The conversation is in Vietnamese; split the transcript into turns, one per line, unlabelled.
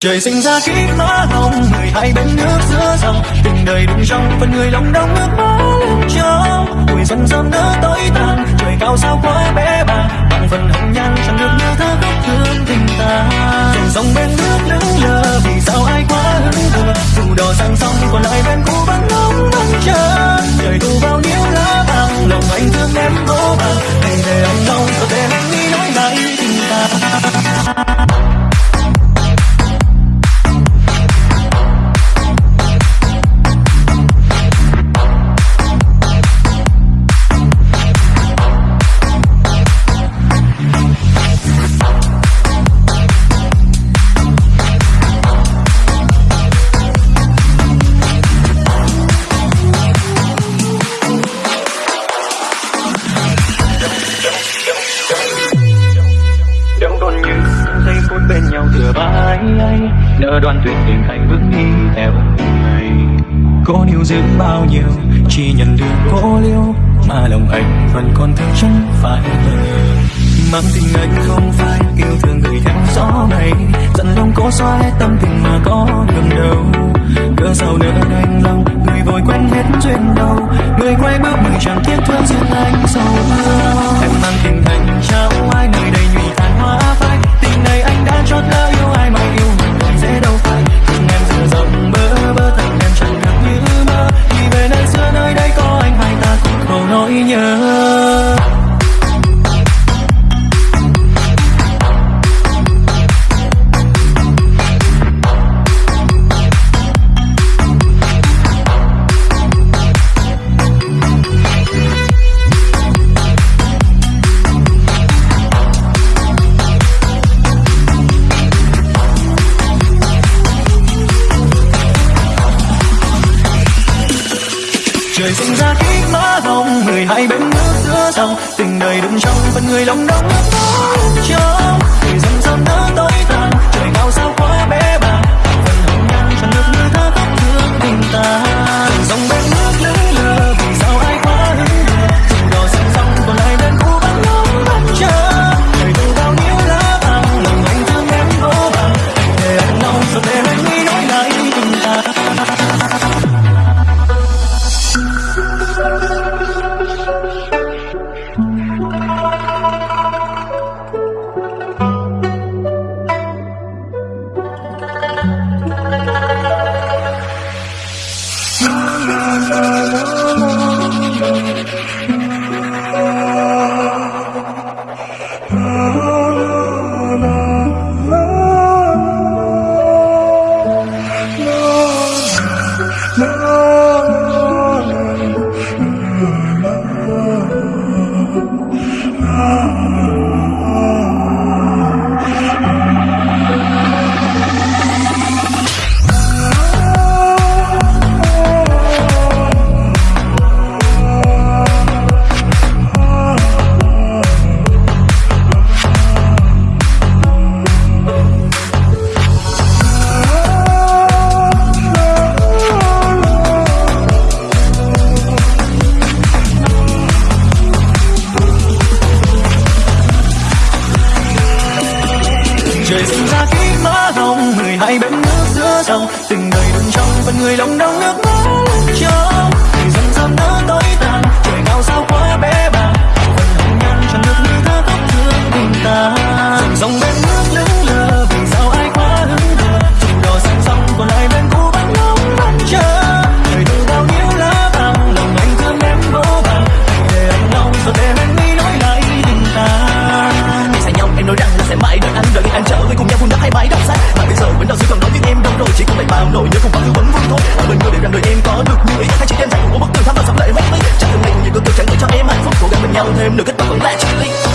Trời sinh ra kiếp má hồng Mười hai bên nước giữa dòng. Tình đời đụng trong Phần người lòng đông nước má lên trong Tuổi dần dần đỡ tối tàn Trời cao sao quá bé bàng. Bằng phần hồng nhan chẳng được như thơ khúc thương tình ta Dòng sông bên nước lững lờ, Vì sao ai quá hứng thờ? Dù đò sang sông, còn lại bên cũ vẫn ngóng vẫn ai nỡ đoan tuyệt tình hạnh bước đi theo người cô níu giữ bao nhiêu, chỉ nhận được cô liêu, mà lòng anh vẫn còn thương chẳng phải mang tình anh không phải yêu thương người theo gió mây dặn lòng cố xóa hết tâm tình mà có đường đâu cớ sao nỡ đành lòng, người vội quên hết duyên đâu người quay bước mình chẳng tiếc thương duyên anh sâu. hơn người sinh ra khi má hồng mười hai bên nước giữa dòng. Tình đời đựng trong phần người lòng đông nước trong người dần dần đỡ tối trời hai bên nước giữa dòng. Tình đời đừng trong phần người lòng đau nước mắt. người người để rằng người em có được như ý hay chỉ đem dành một bức tường, tham và sắp lệ hoa mỹ chẳng cần định những cơn tự trải cho em hạnh phúc. Cố gắng bên nhau thêm nửa kết quả vẫn là chỉ ly